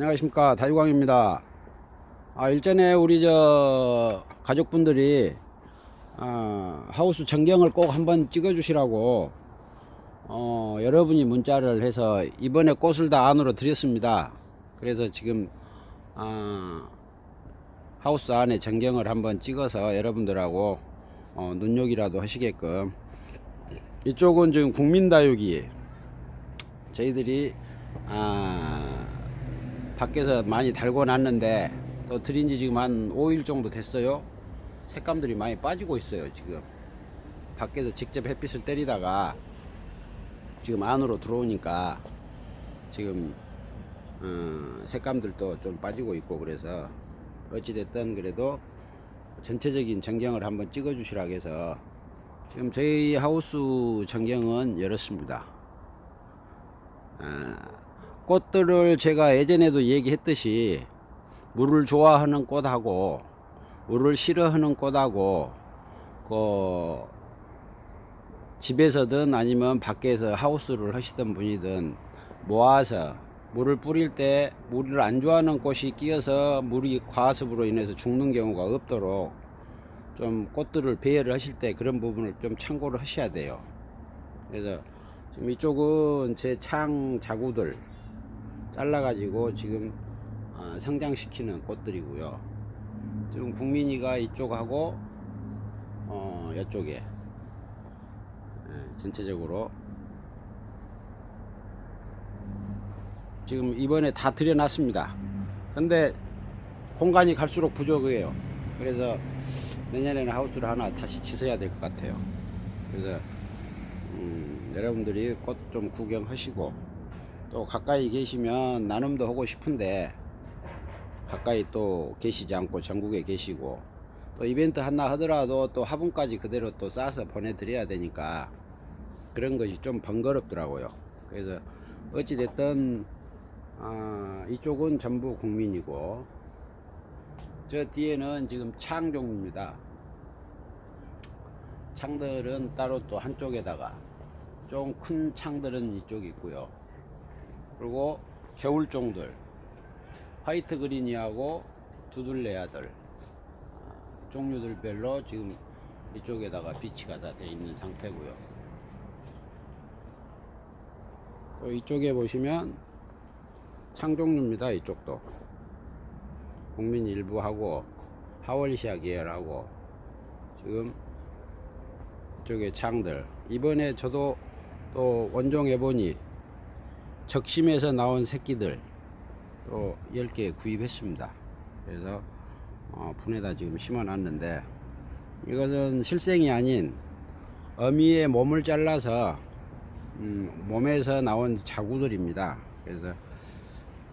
안녕하십니까. 다유광입니다. 아 일전에 우리 저 가족분들이 아, 하우스 전경을 꼭 한번 찍어 주시라고 어, 여러분이 문자를 해서 이번에 꽃을 다 안으로 드렸습니다. 그래서 지금 아, 하우스 안에 전경을 한번 찍어서 여러분들하고 어, 눈요기라도 하시게끔. 이쪽은 지금 국민다육이. 저희들이 아, 밖에서 많이 달고 놨는데 또 들인 지 지금 한 5일 정도 됐어요. 색감들이 많이 빠지고 있어요 지금. 밖에서 직접 햇빛을 때리다가 지금 안으로 들어오니까 지금 어, 색감들도 좀 빠지고 있고 그래서 어찌됐든 그래도 전체적인 전경을 한번 찍어 주시라고 해서 지금 저희 하우스 전경은 열었습니다. 아, 꽃들을 제가 예전에도 얘기했듯이 물을 좋아하는 꽃하고 물을 싫어하는 꽃하고 그 집에서든 아니면 밖에서 하우스를 하시던 분이든 모아서 물을 뿌릴 때 물을 안 좋아하는 꽃이 끼어서 물이 과습으로 인해서 죽는 경우가 없도록 좀 꽃들을 배열을 하실 때 그런 부분을 좀 참고를 하셔야 돼요. 그래서 지금 이쪽은 제 창 자구들 잘라가지고 지금 아, 성장시키는 꽃들이고요. 지금 국민이가 이쪽하고 어, 이쪽에 예, 전체적으로 지금 이번에 다 들여놨습니다. 근데 공간이 갈수록 부족해요. 그래서 내년에는 하우스를 하나 다시 짓어야 될 것 같아요. 그래서 음, 여러분들이 꽃 좀 구경하시고 또 가까이 계시면 나눔도 하고 싶은데 가까이 또 계시지 않고 전국에 계시고 또 이벤트 하나 하더라도 또 화분까지 그대로 또 싸서 보내드려야 되니까 그런 것이 좀 번거롭더라고요. 그래서 어찌됐든 아, 이쪽은 전부 국민이고 저 뒤에는 지금 창 종입니다. 창들은 따로 또 한쪽에다가 좀 큰 창들은 이쪽에 있고요. 그리고 겨울종들 화이트 그린이하고 두들레아들 아, 종류들별로 지금 이쪽에다가 비치가 다 돼 있는 상태고요. 또 이쪽에 보시면 창종류입니다. 이쪽도 국민 일부하고 하월시아 계열하고 지금 이쪽에 창들 이번에 저도 또 원종 해보니 적심에서 나온 새끼들 또 10개 구입했습니다. 그래서 어, 분에다 지금 심어 놨는데 이것은 실생이 아닌 어미의 몸을 잘라서 음, 몸에서 나온 자구들입니다. 그래서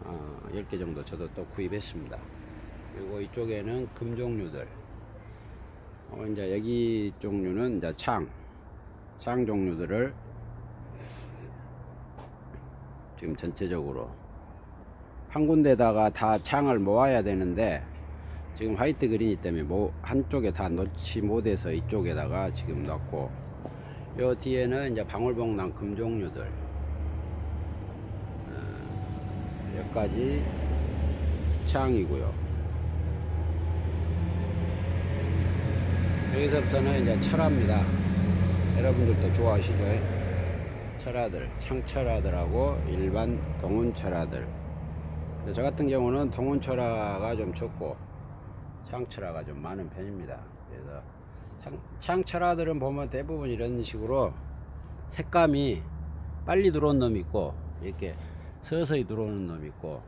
어, 10개 정도 저도 또 구입했습니다. 그리고 이쪽에는 금 종류들 어, 이제 여기 종류는 이제 창, 창 종류들을 지금 전체적으로 한 군데다가 다 창을 모아야 되는데 지금 화이트 그린이 때문에 뭐 한쪽에 다 넣지 못해서 이쪽에다가 지금 넣고 요 뒤에는 이제 방울복랑 금 종류들 어, 여기까지 창이고요. 여기서부터는 이제 철화입니다. 여러분들도 좋아하시죠? 철화들, 창철화들하고 일반 동운철화들. 저 같은 경우는 동운철화가 좀 적고 창철화가 좀 많은 편입니다. 그래서 창, 창철화들은 보면 대부분 이런 식으로 색감이 빨리 들어온 놈이 있고 이렇게 서서히 들어오는 놈이 있고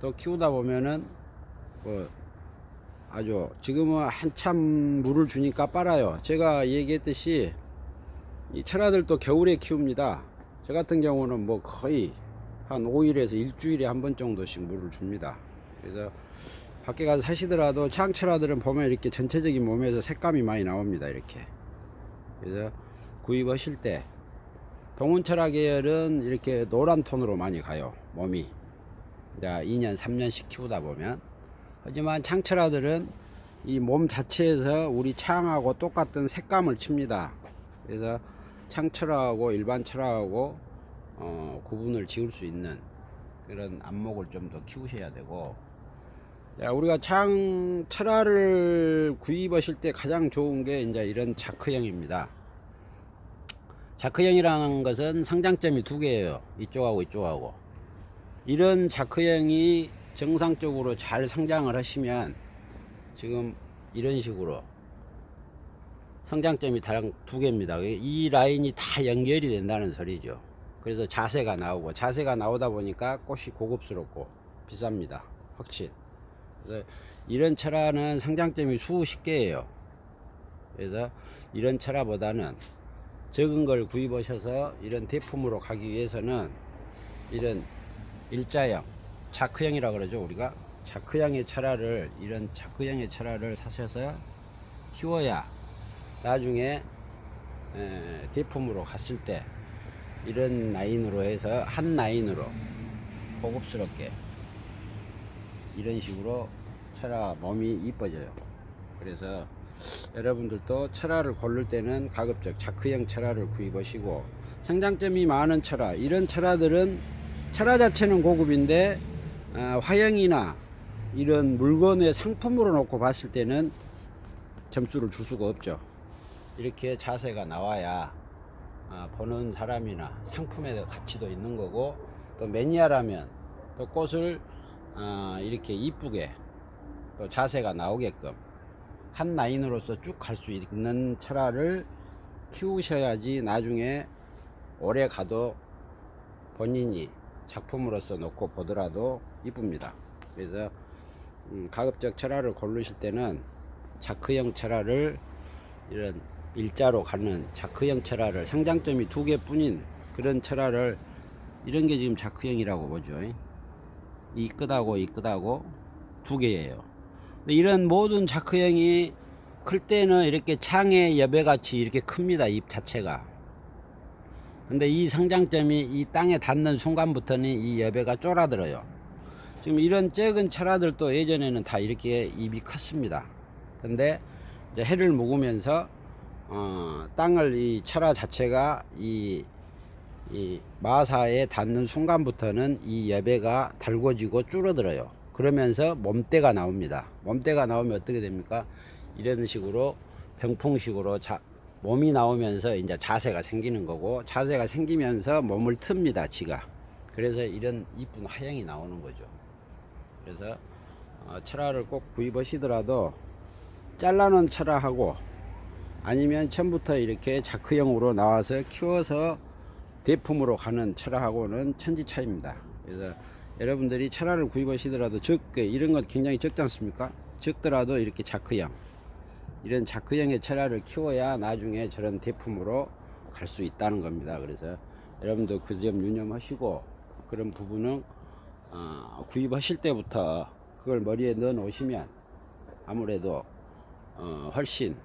또 키우다 보면은 뭐 아주 지금은 한참 물을 주니까 빨아요. 제가 얘기했듯이 이 철화들도 겨울에 키웁니다. 저 같은 경우는 뭐 거의 한 5일에서 일주일에 한 번 정도씩 물을 줍니다. 그래서 밖에 가서 사시더라도 창철화들은 보면 이렇게 전체적인 몸에서 색감이 많이 나옵니다. 이렇게. 그래서 구입하실 때 동운철화 계열은 이렇게 노란 톤으로 많이 가요. 몸이. 이제 2년, 3년씩 키우다 보면. 하지만 창철화들은 이 몸 자체에서 우리 창하고 똑같은 색감을 칩니다. 그래서 창철화하고 일반 철화하고 어, 구분을 지을 수 있는 그런 안목을 좀 더 키우셔야 되고 자, 우리가 창 철화를 구입하실 때 가장 좋은 게 이제 이런 자크형입니다. 자크형이라는 것은 성장점이 두 개예요. 이쪽하고 이쪽하고. 이런 자크형이 정상적으로 잘 성장을 하시면 지금 이런 식으로 성장점이 다른 두 개입니다. 이 라인이 다 연결이 된다는 소리죠. 그래서 자세가 나오고 자세가 나오다 보니까 꽃이 고급스럽고 비쌉니다. 확실. 그래서 이런 철화는 성장점이 수십 개예요. 그래서 이런 철화보다는 적은 걸 구입하셔서 이런 대품으로 가기 위해서는 이런 일자형, 자크형이라 그러죠 우리가 자크형의 철화를 이런 자크형의 철화를 사셔서 키워야 나중에 에, 대품으로 갔을 때 이런 라인으로 해서 한 라인으로 고급스럽게 이런 식으로 철화 몸이 이뻐져요. 그래서 여러분들도 철화를 고를 때는 가급적 자크형 철화를 구입하시고 성장점이 많은 철화 이런 철화들은 철화 자체는 고급인데 아, 화형이나 이런 물건의 상품으로 놓고 봤을 때는 점수를 줄 수가 없죠. 이렇게 자세가 나와야 아, 보는 사람이나 상품의 가치도 있는 거고 또 매니아라면 또 꽃을 아, 이렇게 이쁘게 또 자세가 나오게끔 한 라인으로서 쭉 갈 수 있는 철화를 키우셔야지 나중에 오래 가도 본인이 작품으로서 놓고 보더라도 이쁩니다. 그래서 음, 가급적 철화를 고르실 때는 자크형 철화를 이런 일자로 가는 자크형 철화를 성장점이 두 개뿐인 그런 철화를 이런 게 지금 자크형이라고 보죠. 이 끝하고 이 끝하고 두 개예요. 이런 모든 자크형이 클 때는 이렇게 창의 여배같이 이렇게 큽니다. 잎 자체가. 근데 이 성장점이 이 땅에 닿는 순간부터는 이 여배가 쫄아들어요. 지금 이런 작은 철화들도 예전에는 다 이렇게 잎이 컸습니다. 근데 해를 묵으면서 어, 땅을 이 철화 자체가 이, 이 마사에 닿는 순간부터는 이 여배가 달궈지고 줄어들어요. 그러면서 몸대가 나옵니다. 몸대가 나오면 어떻게 됩니까? 이런 식으로 병풍식으로 자, 몸이 나오면서 이제 자세가 생기는 거고 자세가 생기면서 몸을 틉니다. 지가. 그래서 이런 이쁜 화형이 나오는 거죠. 그래서 어, 철화를 꼭 구입하시더라도 잘라놓은 철화하고 아니면 처음부터 이렇게 자크형으로 나와서 키워서 대품으로 가는 철화하고는 천지 차이입니다. 그래서 여러분들이 철화를 구입하시더라도 적게 이런 건 굉장히 적지 않습니까? 적더라도 이렇게 자크형 이런 자크형의 철화를 키워야 나중에 저런 대품으로 갈 수 있다는 겁니다. 그래서 여러분도 그 점 유념하시고 그런 부분은 어, 구입하실 때부터 그걸 머리에 넣어 놓으시면 아무래도 어, 훨씬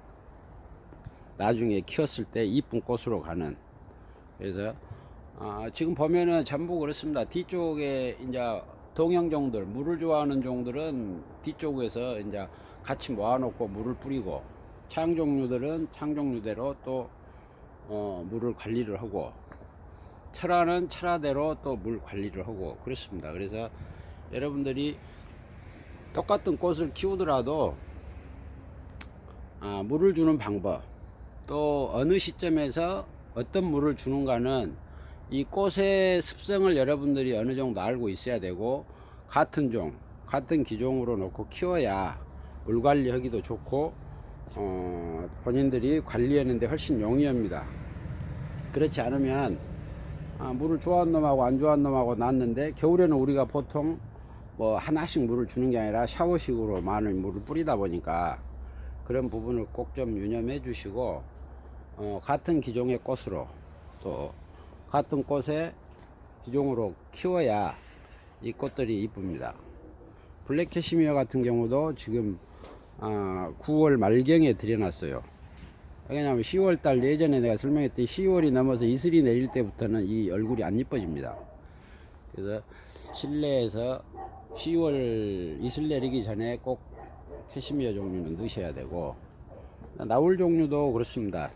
나중에 키웠을 때 이쁜 꽃으로 가는 그래서 아, 지금 보면은 전부 그렇습니다. 뒤쪽에 이제 동형종들 물을 좋아하는 종들은 뒤쪽에서 이제 같이 모아놓고 물을 뿌리고 창 종류들은 창 종류대로 또 어, 물을 관리를 하고 철화는 철화대로 또 물 관리를 하고 그렇습니다. 그래서 여러분들이 똑같은 꽃을 키우더라도 아, 물을 주는 방법 또 어느 시점에서 어떤 물을 주는가는 이 꽃의 습성을 여러분들이 어느 정도 알고 있어야 되고 같은 종 같은 기종으로 놓고 키워야 물 관리하기도 좋고 어, 본인들이 관리하는데 훨씬 용이합니다. 그렇지 않으면 아, 물을 좋아하는 놈하고 안 좋아하는 놈하고 났는데 겨울에는 우리가 보통 뭐 하나씩 물을 주는 게 아니라 샤워식으로 많은 물을 뿌리다 보니까 그런 부분을 꼭 좀 유념해 주시고 어, 같은 기종의 꽃으로 또 같은 꽃에 기종으로 키워야 이 꽃들이 이쁩니다. 블랙 캐시미어 같은 경우도 지금 아, 9월 말경에 들여놨어요. 왜냐하면 10월 달 예전에 내가 설명했듯이 10월이 넘어서 이슬이 내릴 때부터는 이 얼굴이 안 이뻐집니다. 그래서 실내에서 10월 이슬 내리기 전에 꼭 캐시미어 종류는 넣으셔야 되고 나울 종류도 그렇습니다.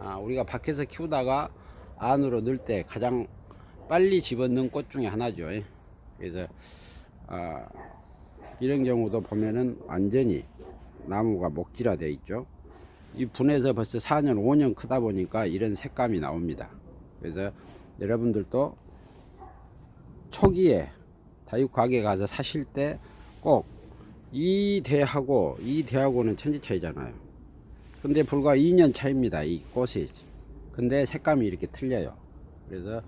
아, 우리가 밖에서 키우다가 안으로 넣을 때 가장 빨리 집어넣은 꽃 중에 하나죠. 그래서 아, 이런 경우도 보면은 완전히 나무가 목질화 되어 있죠. 이 분에서 벌써 4년, 5년 크다 보니까 이런 색감이 나옵니다. 그래서 여러분들도 초기에 다육 가게 가서 사실 때 꼭 이 대하고 이 대하고는 천지 차이잖아요. 근데 불과 2년 차입니다. 이 꽃이. 근데 색감이 이렇게 틀려요. 그래서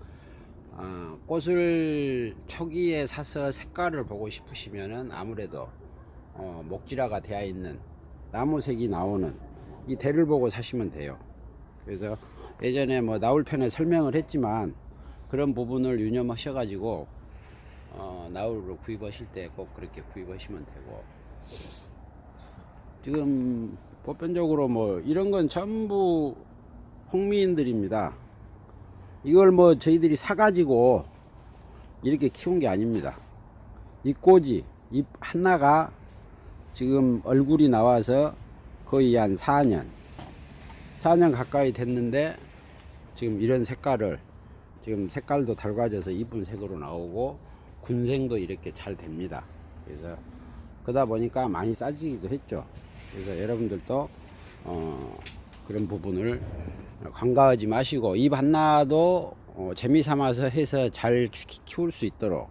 아, 꽃을 초기에 사서 색깔을 보고 싶으시면은 아무래도 어, 목질화가 되어 있는 나무색이 나오는 이 대를 보고 사시면 돼요. 그래서 예전에 뭐 나올 편에 설명을 했지만 그런 부분을 유념하셔 가지고 어, 나울로 구입하실 때 꼭 그렇게 구입하시면 되고 지금 보편적으로 뭐 이런 건 전부 홍미인들입니다. 이걸 뭐 저희들이 사가지고 이렇게 키운 게 아닙니다. 이 꽃이 잎 하나가 지금 얼굴이 나와서 거의 한 4년 4년 가까이 됐는데 지금 이런 색깔을 지금 색깔도 달궈져서 이쁜 색으로 나오고 군생도 이렇게 잘 됩니다. 그래서 그러다 보니까 많이 싸지기도 했죠. 그래서 여러분들도 어, 그런 부분을 관가하지 마시고 잎 하나도 어, 재미 삼아서 해서 잘 키- 키울 수 있도록